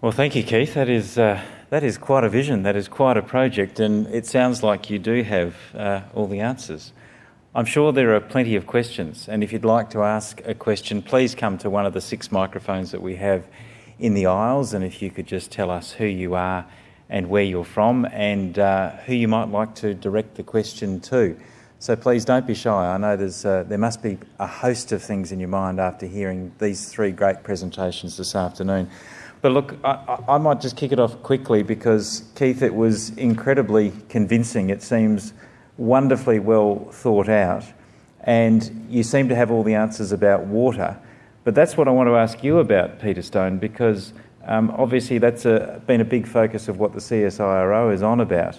Well, thank you, Keith. That is, uh, that is quite a vision, that is quite a project, and it sounds like you do have uh, all the answers. I'm sure there are plenty of questions, and if you'd like to ask a question, please come to one of the six microphones that we have in the aisles, and if you could just tell us who you are and where you're from and uh, who you might like to direct the question to. So please don't be shy. I know there's, uh, there must be a host of things in your mind after hearing these three great presentations this afternoon. But look, I, I might just kick it off quickly because, Keith, it was incredibly convincing. It seems wonderfully well thought out, and you seem to have all the answers about water. But that's what I want to ask you about, Peter Stone, because um, obviously that's a, been a big focus of what the CSIRO is on about.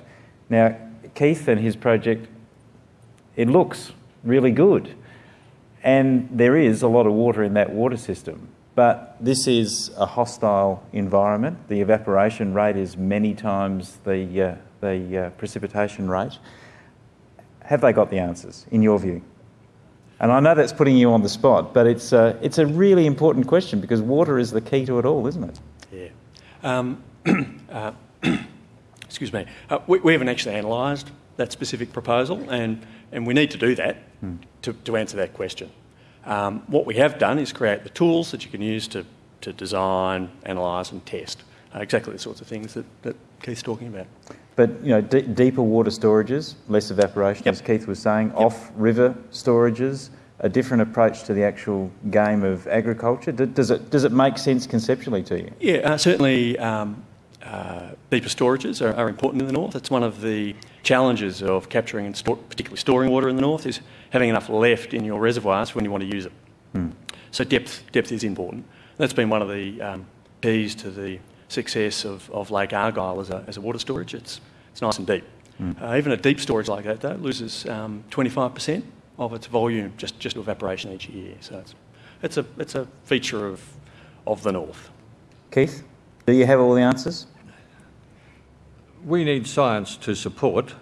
Now, Keith and his project, it looks really good, and there is a lot of water in that water system. But this is a hostile environment. The evaporation rate is many times the, uh, the uh, precipitation rate. Have they got the answers, in your view? And I know that's putting you on the spot, but it's, uh, it's a really important question because water is the key to it all, isn't it? Yeah. Um, uh, excuse me. Uh, we, we, haven't actually analysed that specific proposal, and, and we need to do that hmm. to, to answer that question. Um, what we have done is create the tools that you can use to, to design, analyse, and test uh, exactly the sorts of things that, that Keith's talking about. But you know, deeper water storages, less evaporation, yep. as Keith was saying, yep. off-river storages, a different approach to the actual game of agriculture. D- does it does it make sense conceptually to you? Yeah, uh, certainly. Um, uh, deeper storages are, are, important in the north. It's one of the challenges of capturing and store, particularly storing water in the north is having enough left in your reservoirs when you want to use it. Hmm. So depth depth is important. That's been one of the um, keys to the success of, of Lake Argyle as a, as a water storage. It's it's nice and deep. Hmm. Uh, even a deep storage like that though loses um, 25% of its volume just just to evaporation each year. So it's it's a it's a feature of of the north. Keith, do you have all the answers? We need science to support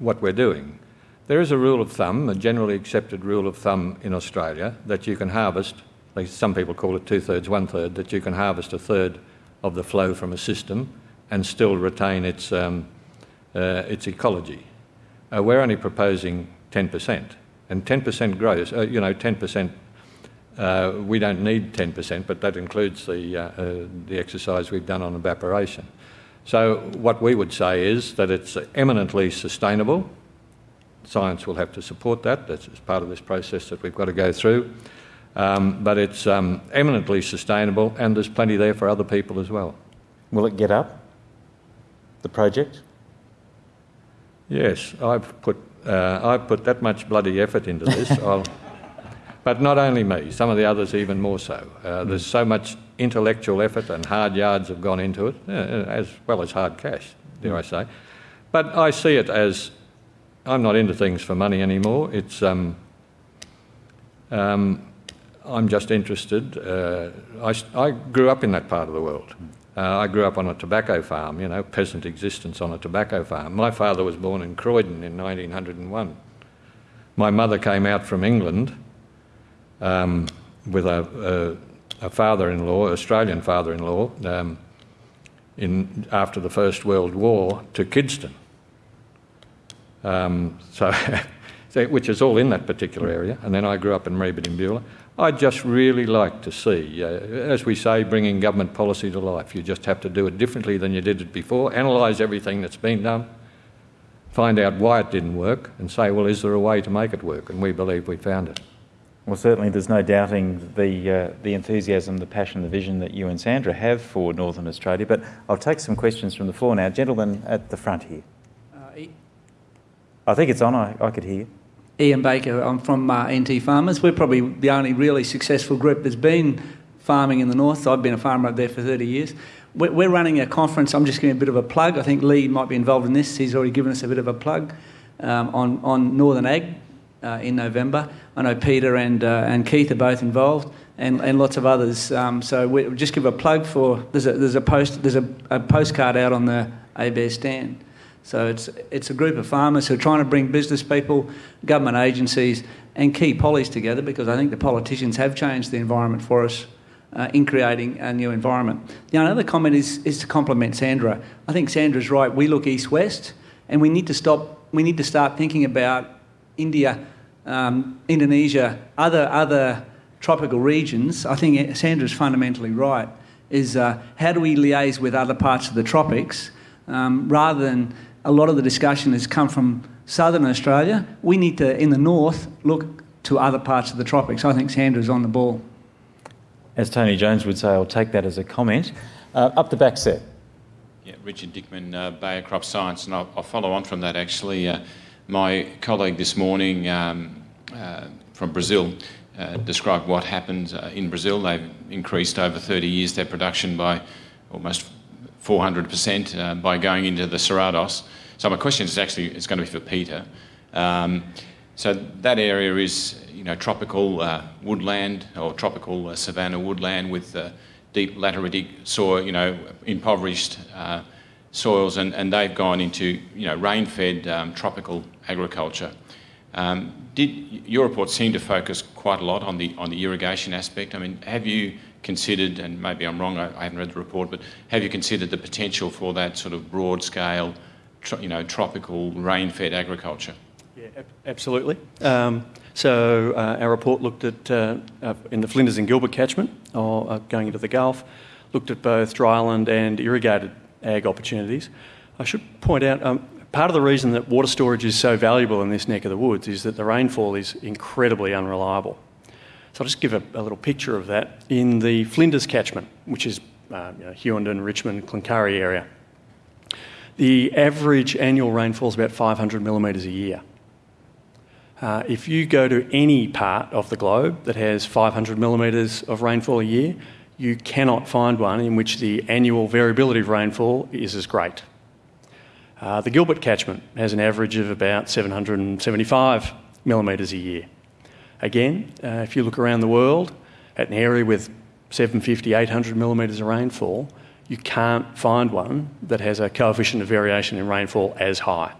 what we're doing. There is a rule of thumb, a generally accepted rule of thumb in Australia, that you can harvest, like some people call it two thirds, one third, that you can harvest a third of the flow from a system and still retain its, um, uh, its ecology. Uh, we're only proposing 10%. And 10% grows, uh, you know, 10%, uh, we don't need 10%, but that includes the, uh, uh, the exercise we've done on evaporation. So, what we would say is that it's eminently sustainable science will have to support that. That's part of this process that we've got to go through. Um, but it's um, eminently sustainable, and there's plenty there for other people as well. Will it get up? The project? Yes, I've put uh, I've put that much bloody effort into this. but not only me, some of the others even more so. Uh, there's so much intellectual effort and hard yards have gone into it, uh, as well as hard cash, dare I say. But I see it as I'm not into things for money anymore. It's um, um, I'm just interested. Uh, I, I, grew up in that part of the world. Uh, I grew up on a tobacco farm, you know, peasant existence on a tobacco farm. My father was born in Croydon in 1901. My mother came out from England um, with a, a, a father-in-law, Australian father-in-law, um, in, after the First World War to Kidston. Um, so, which is all in that particular area. And then I grew up in Beulah. I'd just really like to see, uh, as we say, bringing government policy to life. You just have to do it differently than you did it before, analyse everything that's been done, find out why it didn't work, and say, well, is there a way to make it work? And we believe we found it. Well, certainly there's no doubting the, uh, the enthusiasm, the passion, the vision that you and Sandra have for Northern Australia. But I'll take some questions from the floor now. Gentlemen at the front here. I think it's on. I, I could hear. Ian Baker. I'm from uh, NT Farmers. We're probably the only really successful group that's been farming in the north. I've been a farmer up there for 30 years. We're, we're running a conference. I'm just giving a bit of a plug. I think Lee might be involved in this. He's already given us a bit of a plug um, on, on Northern Ag uh, in November. I know Peter and, uh, and Keith are both involved. And, and lots of others. Um, so we just give a plug for there's a there's a post there's a, a postcard out on the ABARES stand so it's, it's a group of farmers who are trying to bring business people, government agencies, and key pollies together because I think the politicians have changed the environment for us uh, in creating a new environment. The only other comment is, is to compliment Sandra. I think Sandra's right. We look east west, and we need to stop. We need to start thinking about India, um, Indonesia, other other tropical regions. I think Sandra's fundamentally right. Is uh, how do we liaise with other parts of the tropics um, rather than a lot of the discussion has come from southern Australia. We need to, in the north, look to other parts of the tropics. I think Sandra's on the ball. As Tony Jones would say, I'll take that as a comment. Uh, up the back set. Yeah, Richard Dickman, uh, Bayer Crop Science, and I'll, I'll, follow on from that actually. Uh, my colleague this morning um, uh, from Brazil uh, described what happened uh, in Brazil. They've increased over 30 years their production by almost 400% by going into the Cerrados. So my question is actually it's going to be for Peter. Um, so that area is you know tropical uh, woodland or tropical uh, savanna woodland with uh, deep lateritic soil, you know impoverished uh, soils, and, and they've gone into you know rain-fed um, tropical agriculture. Um, did your report seem to focus quite a lot on the on the irrigation aspect? I mean, have you considered, and maybe I'm wrong, I, I haven't read the report, but have you considered the potential for that sort of broad scale you know, tropical rain-fed agriculture? Yeah, absolutely. Um, so uh, our report looked at, uh, uh, in the Flinders and Gilbert catchment, or uh, going into the Gulf, looked at both dryland and irrigated ag opportunities. I should point out, um, part of the reason that water storage is so valuable in this neck of the woods is that the rainfall is incredibly unreliable. So I'll just give a, a little picture of that. In the Flinders catchment, which is uh, you know, Richmond, Cloncurry area, the average annual rainfall is about 500 millimetres a year. Uh, if you go to any part of the globe that has 500 millimetres of rainfall a year, you cannot find one in which the annual variability of rainfall is as great. Uh, the Gilbert catchment has an average of about 775 millimetres a year. Again, uh, if you look around the world at an area with 750, 800 millimetres of rainfall, you can't find one that has a coefficient of variation in rainfall as high.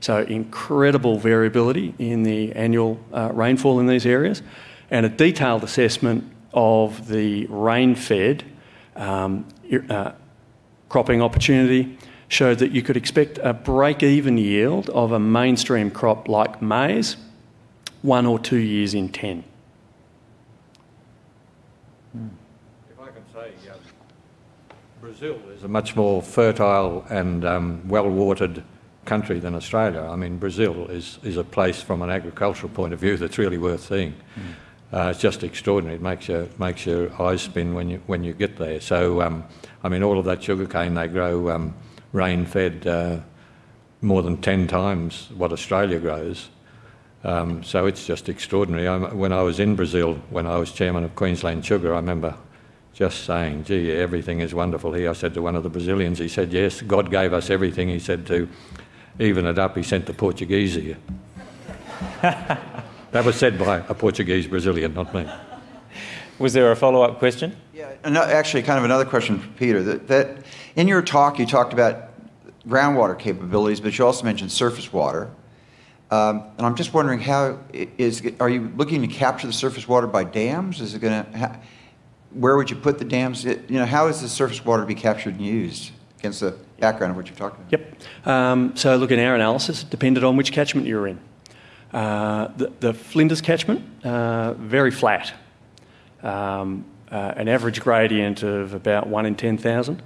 So, incredible variability in the annual uh, rainfall in these areas, and a detailed assessment of the rain fed um, uh, cropping opportunity showed that you could expect a break even yield of a mainstream crop like maize one or two years in 10. If I can say, Brazil is a much more fertile and um, well-watered country than Australia. I mean, Brazil is, is a place from an agricultural point of view that's really worth seeing. Mm. Uh, it's just extraordinary. It makes your, makes your eyes spin when you, when you get there. So, um, I mean, all of that sugarcane they grow um, rain-fed uh, more than 10 times what Australia grows. Um, so it's just extraordinary. I, when I was in Brazil, when I was chairman of Queensland Sugar, I remember just saying, gee, everything is wonderful here. I said to one of the Brazilians, he said, yes, God gave us everything. He said to even it up, he sent the Portuguese here. that was said by a Portuguese Brazilian, not me. Was there a follow up question? Yeah, actually, kind of another question for Peter. That, that in your talk, you talked about groundwater capabilities, but you also mentioned surface water. Um, and I'm just wondering how is are you looking to capture the surface water by dams? Is it going to where would you put the dams? You know, how is the surface water to be captured and used against the background of what you're talking about? Yep. Um, so, look, in our analysis, it depended on which catchment you were in. Uh, the, the, Flinders catchment, uh, very flat. Um, uh, an average gradient of about 1 in 10,000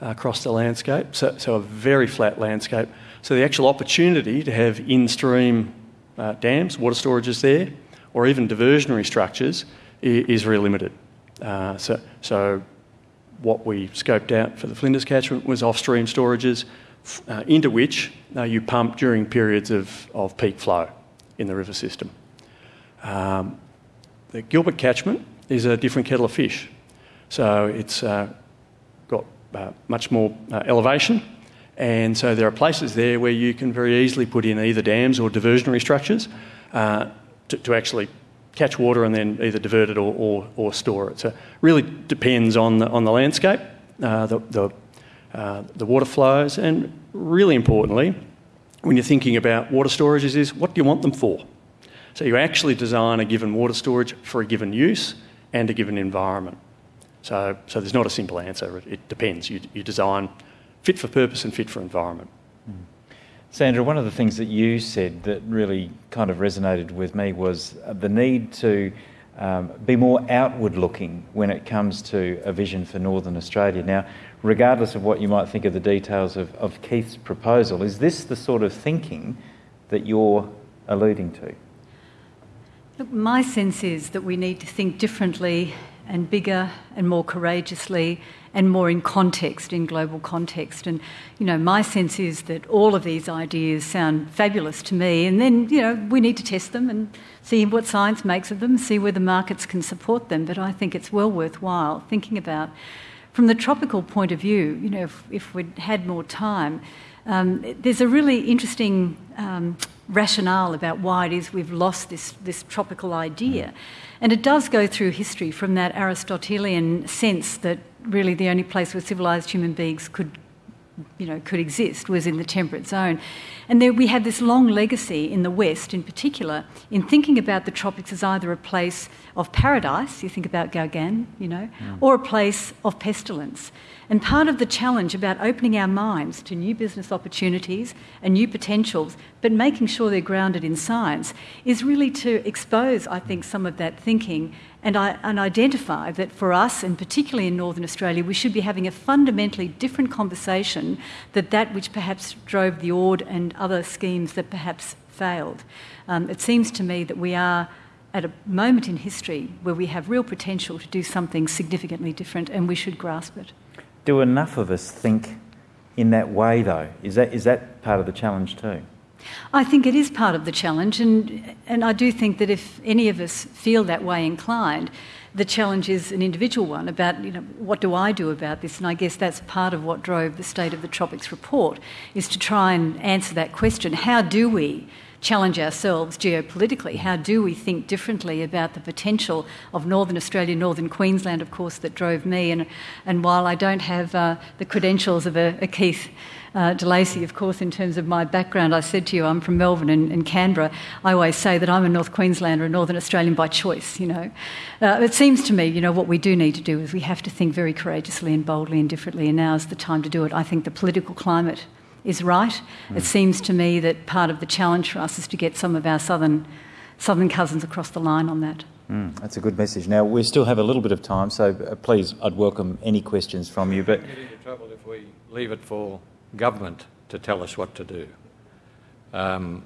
across the landscape, so, so, a very flat landscape. So, the actual opportunity to have in stream uh, dams, water storages there, or even diversionary structures is, is very limited. Uh, so, so what we scoped out for the Flinders catchment was off-stream storages uh, into which you pump during periods of, of peak flow in the river system. Um, the Gilbert catchment is a different kettle of fish. So it's uh, got uh, much more uh, elevation, and so there are places there where you can very easily put in either dams or diversionary structures to, to actually catch water and then either divert it or, or, or store it. So it really depends on the, on the landscape, uh, the, the, uh, the water flows, and really importantly, when you're thinking about water storages is what do you want them for? So you actually design a given water storage for a given use and a given environment. So, so there's not a simple answer. It, it depends. You, you design fit for purpose and fit for environment. Sandra, one of the things that you said that really kind of resonated with me was the need to um, be more outward looking when it comes to a vision for Northern Australia. Now, regardless of what you might think of the details of, of Keith's proposal, is this the sort of thinking that you're alluding to? Look, my sense is that we need to think differently and bigger and more courageously and more in context, in global context. And, you know, my sense is that all of these ideas sound fabulous to me. And then, you know, we need to test them and see what science makes of them, see where the markets can support them. But I think it's well worthwhile thinking about, from the tropical point of view, you know, if, if we'd had more time, um, there's a really interesting um, rationale about why it is we've lost this, this tropical idea. And it does go through history from that Aristotelian sense that really the only place where civilized human beings could you know, could exist was in the temperate zone. And there we have this long legacy in the West, in particular, in thinking about the tropics as either a place of paradise, you think about Gauguin, you know, mm. or a place of pestilence. And part of the challenge about opening our minds to new business opportunities and new potentials, but making sure they're grounded in science, is really to expose, I think, some of that thinking and, I, and identify that for us, and particularly in Northern Australia, we should be having a fundamentally different conversation than that which perhaps drove the Ord and other schemes that perhaps failed. Um, it seems to me that we are at a moment in history where we have real potential to do something significantly different, and we should grasp it. Do enough of us think in that way, though? Is that, is that part of the challenge, too? I think it is part of the challenge, and, and I do think that if any of us feel that way inclined, the challenge is an individual one about you know what do I do about this, and I guess that's part of what drove the State of the Tropics report is to try and answer that question: How do we challenge ourselves geopolitically? How do we think differently about the potential of Northern Australia, Northern Queensland, of course, that drove me? And, and while I don't have uh, the credentials of a, a Keith uh, DeLacy, of course, in terms of my background, I said to you, I'm from Melbourne and, and Canberra. I always say that I'm a North Queenslander, a Northern Australian by choice, you know. Uh, it seems to me, you know, what we do need to do is we have to think very courageously and boldly and differently, and now is the time to do it. I think the political climate is right. Mm. It seems to me that part of the challenge for us is to get some of our southern, southern cousins across the line on that. Mm, that's a good message. Now, we still have a little bit of time, so uh, please, I'd welcome any questions from you. But get into trouble if we leave it for government to tell us what to do. Um,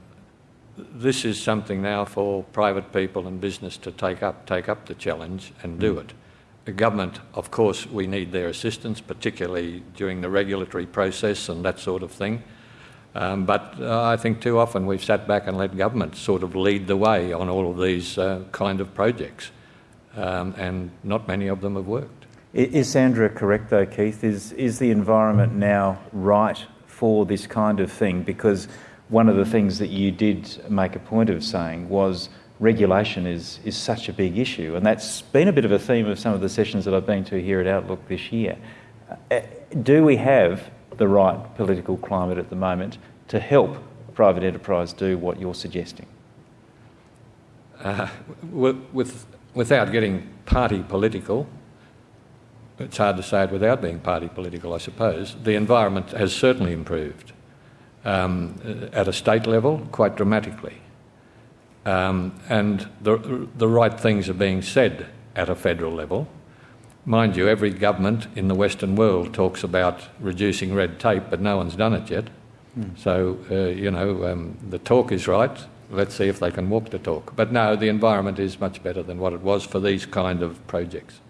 this is something now for private people and business to take up, take up the challenge and do mm. it. The government, of course, we need their assistance, particularly during the regulatory process and that sort of thing. Um, but uh, I think too often we've sat back and let government sort of lead the way on all of these uh, kind of projects, um, and not many of them have worked. Is Sandra correct though, Keith? Is, is the environment now right for this kind of thing? Because one of the things that you did make a point of saying was regulation is, is such a big issue. And that's been a bit of a theme of some of the sessions that I've been to here at Outlook this year. Uh, do we have the right political climate at the moment to help private enterprise do what you're suggesting? Uh, with, without getting party political, it's hard to say it without being party political, I suppose, the environment has certainly improved um, at a state level quite dramatically. Um, and the, the right things are being said at a federal level. Mind you, every government in the Western world talks about reducing red tape, but no one's done it yet. Mm. So, uh, you know, um, the talk is right. Let's see if they can walk the talk. But no, the environment is much better than what it was for these kind of projects.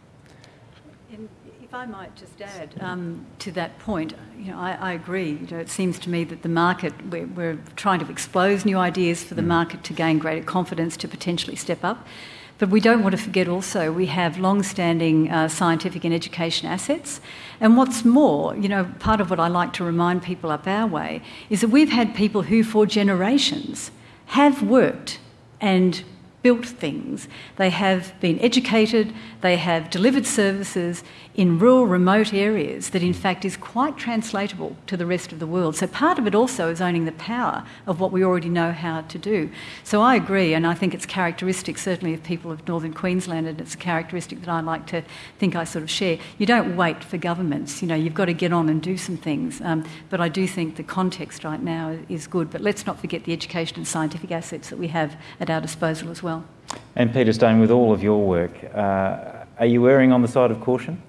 If I might just add um, to that point, you know, I, I agree. You know, it seems to me that the market, we're, we're, trying to expose new ideas for the mm. market to gain greater confidence to potentially step up. But we don't want to forget also we have long-standing uh, scientific and education assets. And what's more, you know, part of what I like to remind people up our way is that we've had people who, for generations, have worked and built things. They have been educated, they have delivered services in rural, remote areas that, in fact, is quite translatable to the rest of the world. So, part of it also is owning the power of what we already know how to do. So, I agree, and I think it's characteristic, certainly, of people of northern Queensland, and it's a characteristic that I like to think I sort of share. You don't wait for governments, you know, you've got to get on and do some things. Um, but I do think the context right now is good. But let's not forget the education and scientific assets that we have at our disposal as well. And Peter Stone, with all of your work, uh, are you erring on the side of caution?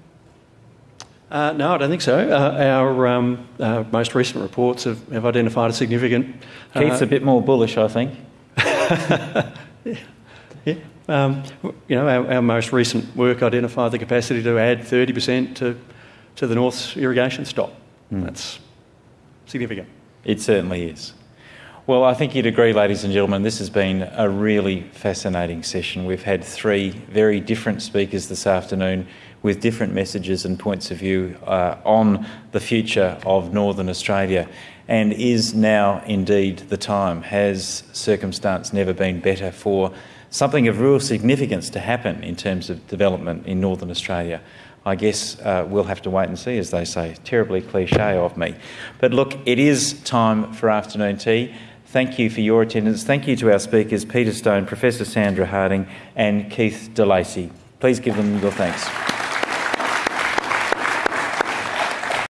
Uh, no, I don't think so. Uh, our um, uh, most recent reports have, have, identified a significant. Uh, Keith's a bit more bullish, I think. yeah. yeah. Um, you know, our, our, most recent work identified the capacity to add 30% to, to the North's irrigation stock. Mm. That's significant. It certainly is. Well, I think you'd agree, ladies and gentlemen, this has been a really fascinating session. We've had three very different speakers this afternoon with different messages and points of view uh, on the future of Northern Australia. And is now indeed the time? Has circumstance never been better for something of real significance to happen in terms of development in Northern Australia? I guess uh, we'll have to wait and see, as they say. Terribly cliche of me. But look, it is time for afternoon tea. Thank you for your attendance. Thank you to our speakers, Peter Stone, Professor Sandra Harding, and Keith DeLacy. Please give them your thanks.